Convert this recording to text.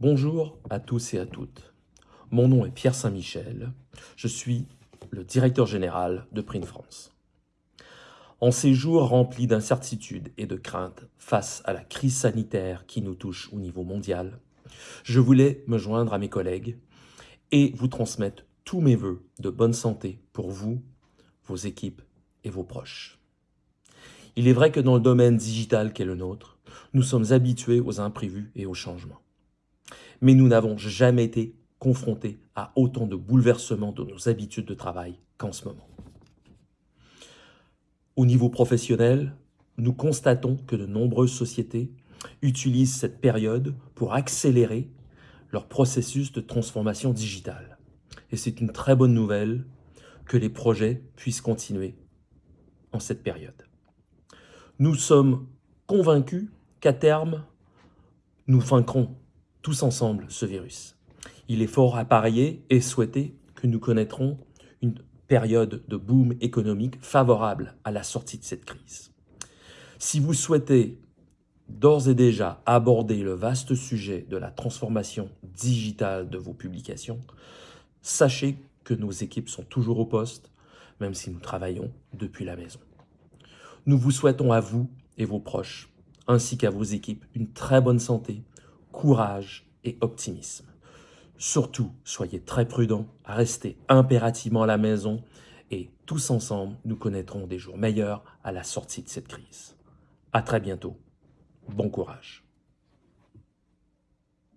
Bonjour à tous et à toutes. Mon nom est Pierre Saint-Michel. Je suis le directeur général de Print France. En ces jours remplis d'incertitudes et de craintes face à la crise sanitaire qui nous touche au niveau mondial, je voulais me joindre à mes collègues et vous transmettre tous mes voeux de bonne santé pour vous, vos équipes et vos proches. Il est vrai que dans le domaine digital qu'est le nôtre, nous sommes habitués aux imprévus et aux changements mais nous n'avons jamais été confrontés à autant de bouleversements de nos habitudes de travail qu'en ce moment. Au niveau professionnel, nous constatons que de nombreuses sociétés utilisent cette période pour accélérer leur processus de transformation digitale. Et c'est une très bonne nouvelle que les projets puissent continuer en cette période. Nous sommes convaincus qu'à terme, nous vaincrons tous ensemble ce virus. Il est fort à parier et souhaiter que nous connaîtrons une période de boom économique favorable à la sortie de cette crise. Si vous souhaitez d'ores et déjà aborder le vaste sujet de la transformation digitale de vos publications, sachez que nos équipes sont toujours au poste, même si nous travaillons depuis la maison. Nous vous souhaitons à vous et vos proches, ainsi qu'à vos équipes, une très bonne santé, courage et optimisme. Surtout, soyez très prudents, restez impérativement à la maison et tous ensemble, nous connaîtrons des jours meilleurs à la sortie de cette crise. À très bientôt. Bon courage.